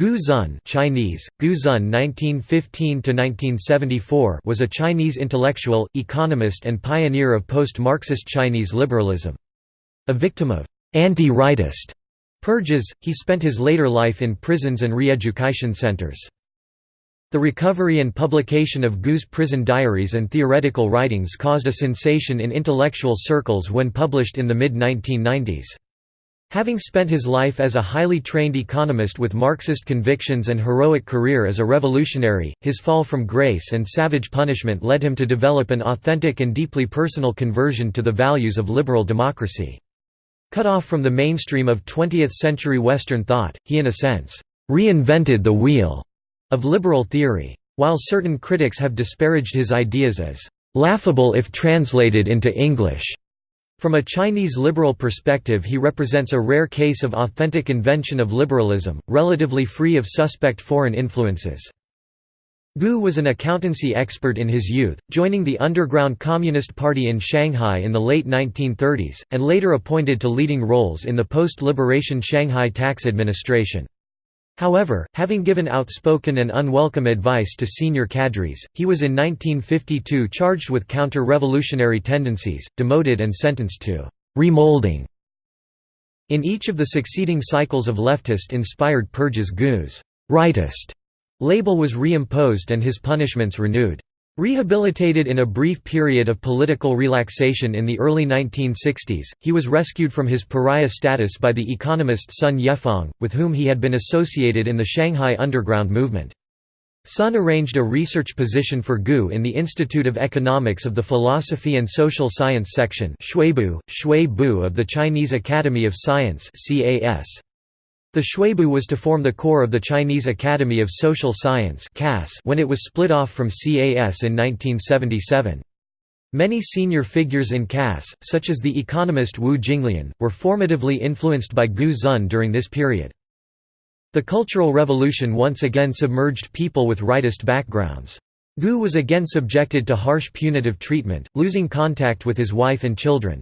Gu Zhun Chinese, Gu Zhun 1915 was a Chinese intellectual, economist and pioneer of post-Marxist Chinese liberalism. A victim of «anti-rightist» purges, he spent his later life in prisons and re-education centers. The recovery and publication of Gu's prison diaries and theoretical writings caused a sensation in intellectual circles when published in the mid-1990s. Having spent his life as a highly trained economist with Marxist convictions and heroic career as a revolutionary, his fall from grace and savage punishment led him to develop an authentic and deeply personal conversion to the values of liberal democracy. Cut off from the mainstream of 20th-century Western thought, he in a sense, "...reinvented the wheel." of liberal theory. While certain critics have disparaged his ideas as "...laughable if translated into English." From a Chinese liberal perspective he represents a rare case of authentic invention of liberalism, relatively free of suspect foreign influences. Gu was an accountancy expert in his youth, joining the underground Communist Party in Shanghai in the late 1930s, and later appointed to leading roles in the post-liberation Shanghai tax administration. However, having given outspoken and unwelcome advice to senior cadres, he was in 1952 charged with counter-revolutionary tendencies, demoted and sentenced to «remolding». In each of the succeeding cycles of leftist-inspired purges Gu's «rightist» label was reimposed and his punishments renewed. Rehabilitated in a brief period of political relaxation in the early 1960s, he was rescued from his pariah status by the economist Sun Yefang, with whom he had been associated in the Shanghai underground movement. Sun arranged a research position for Gu in the Institute of Economics of the Philosophy and Social Science section of the Chinese Academy of Science CAS. The Xuebu was to form the core of the Chinese Academy of Social Science when it was split off from CAS in 1977. Many senior figures in CAS, such as the economist Wu Jinglian, were formatively influenced by Gu Zhun during this period. The Cultural Revolution once again submerged people with rightist backgrounds. Gu was again subjected to harsh punitive treatment, losing contact with his wife and children.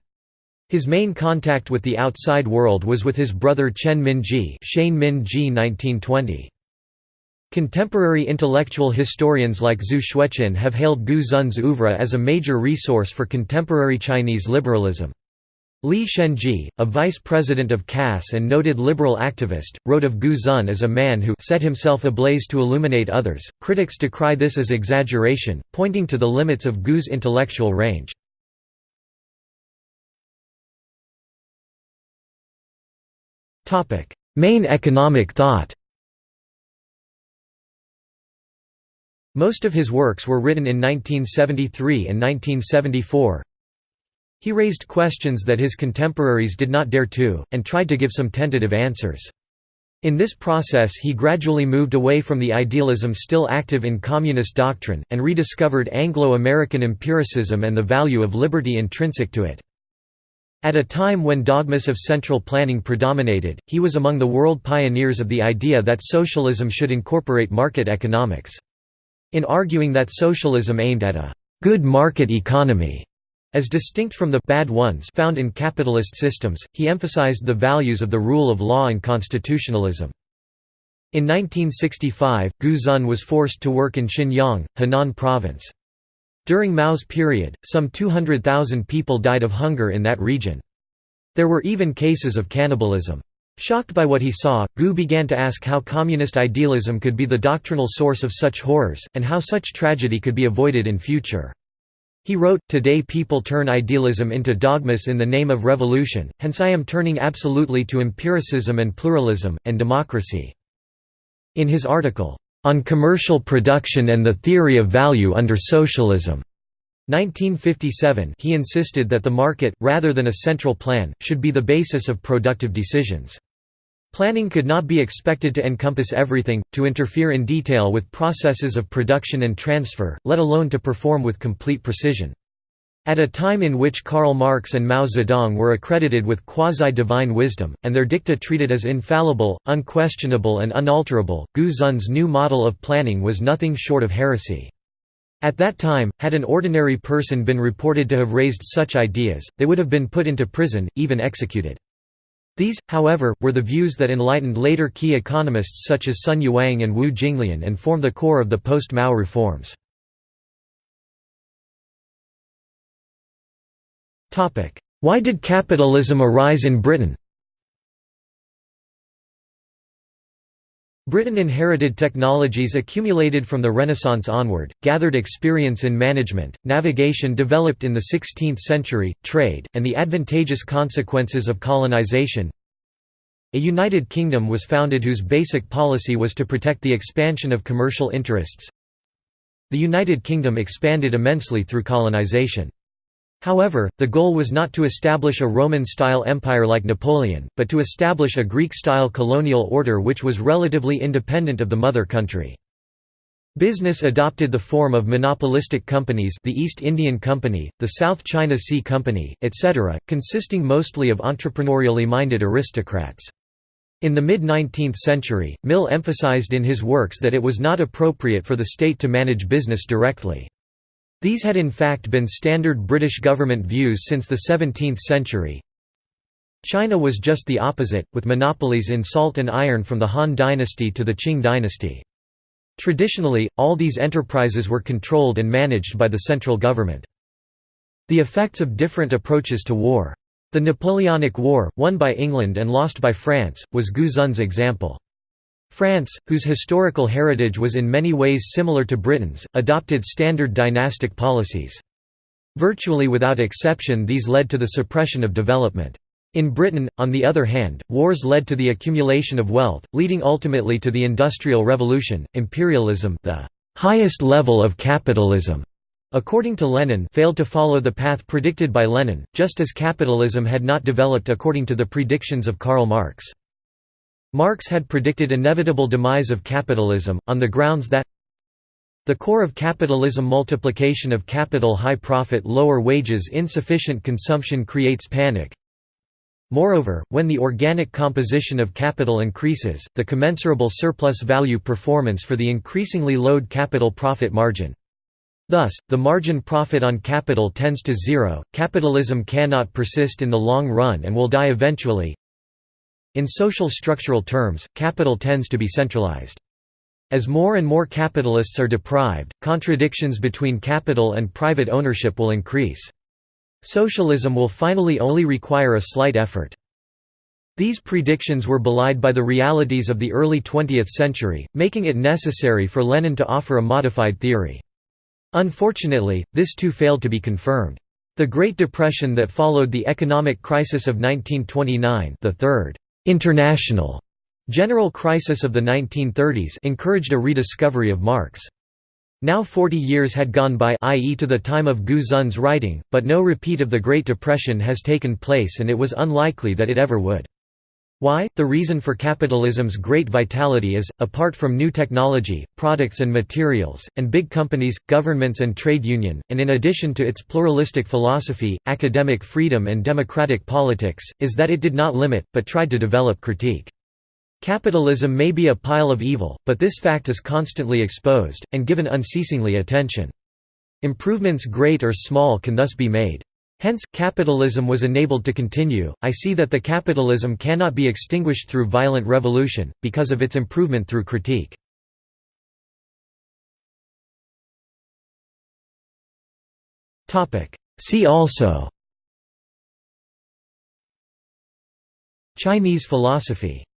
His main contact with the outside world was with his brother Chen Minzhi Shane Minji 1920. Contemporary intellectual historians like Zhu Xueqin have hailed Gu Zhun's oeuvre as a major resource for contemporary Chinese liberalism. Li Shenzhi, a vice president of CAS and noted liberal activist, wrote of Gu Zhun as a man who set himself ablaze to illuminate others. Critics decry this as exaggeration, pointing to the limits of Gu's intellectual range. Main economic thought Most of his works were written in 1973 and 1974. He raised questions that his contemporaries did not dare to, and tried to give some tentative answers. In this process he gradually moved away from the idealism still active in communist doctrine, and rediscovered Anglo-American empiricism and the value of liberty intrinsic to it. At a time when dogmas of central planning predominated, he was among the world pioneers of the idea that socialism should incorporate market economics. In arguing that socialism aimed at a «good market economy» as distinct from the «bad ones» found in capitalist systems, he emphasized the values of the rule of law and constitutionalism. In 1965, Gu Zhun was forced to work in Xinyang, Henan province. During Mao's period, some 200,000 people died of hunger in that region. There were even cases of cannibalism. Shocked by what he saw, Gu began to ask how communist idealism could be the doctrinal source of such horrors, and how such tragedy could be avoided in future. He wrote, Today people turn idealism into dogmas in the name of revolution, hence I am turning absolutely to empiricism and pluralism, and democracy. In his article, on Commercial Production and the Theory of Value under Socialism. 1957 he insisted that the market, rather than a central plan, should be the basis of productive decisions. Planning could not be expected to encompass everything, to interfere in detail with processes of production and transfer, let alone to perform with complete precision. At a time in which Karl Marx and Mao Zedong were accredited with quasi-divine wisdom, and their dicta treated as infallible, unquestionable and unalterable, Gu Zhun's new model of planning was nothing short of heresy. At that time, had an ordinary person been reported to have raised such ideas, they would have been put into prison, even executed. These, however, were the views that enlightened later key economists such as Sun Yuang and Wu Jinglian and form the core of the post-Mao reforms. Why did capitalism arise in Britain Britain inherited technologies accumulated from the Renaissance onward, gathered experience in management, navigation developed in the 16th century, trade, and the advantageous consequences of colonization. A United Kingdom was founded whose basic policy was to protect the expansion of commercial interests. The United Kingdom expanded immensely through colonization. However, the goal was not to establish a Roman-style empire like Napoleon, but to establish a Greek-style colonial order which was relatively independent of the mother country. Business adopted the form of monopolistic companies the East Indian Company, the South China Sea Company, etc., consisting mostly of entrepreneurially minded aristocrats. In the mid-19th century, Mill emphasized in his works that it was not appropriate for the state to manage business directly. These had in fact been standard British government views since the 17th century. China was just the opposite, with monopolies in salt and iron from the Han dynasty to the Qing dynasty. Traditionally, all these enterprises were controlled and managed by the central government. The effects of different approaches to war. The Napoleonic War, won by England and lost by France, was Gu Zhun's example. France, whose historical heritage was in many ways similar to Britain's, adopted standard dynastic policies. Virtually without exception these led to the suppression of development. In Britain, on the other hand, wars led to the accumulation of wealth, leading ultimately to the Industrial Revolution. Imperialism, the highest level of capitalism, according to Lenin, failed to follow the path predicted by Lenin, just as capitalism had not developed according to the predictions of Karl Marx. Marx had predicted inevitable demise of capitalism, on the grounds that the core of capitalism multiplication of capital high profit lower wages insufficient consumption creates panic. Moreover, when the organic composition of capital increases, the commensurable surplus value performance for the increasingly load capital profit margin. Thus, the margin profit on capital tends to zero, capitalism cannot persist in the long run and will die eventually, in social structural terms, capital tends to be centralized. As more and more capitalists are deprived, contradictions between capital and private ownership will increase. Socialism will finally only require a slight effort. These predictions were belied by the realities of the early 20th century, making it necessary for Lenin to offer a modified theory. Unfortunately, this too failed to be confirmed. The Great Depression that followed the economic crisis of 1929 the third international general crisis of the 1930s encouraged a rediscovery of Marx. Now 40 years had gone by i.e. to the time of Gu Zhun's writing, but no repeat of the Great Depression has taken place and it was unlikely that it ever would. Why? The reason for capitalism's great vitality is, apart from new technology, products and materials, and big companies, governments and trade union, and in addition to its pluralistic philosophy, academic freedom and democratic politics, is that it did not limit, but tried to develop critique. Capitalism may be a pile of evil, but this fact is constantly exposed, and given unceasingly attention. Improvements great or small can thus be made. Hence, capitalism was enabled to continue. I see that the capitalism cannot be extinguished through violent revolution, because of its improvement through critique. See also Chinese philosophy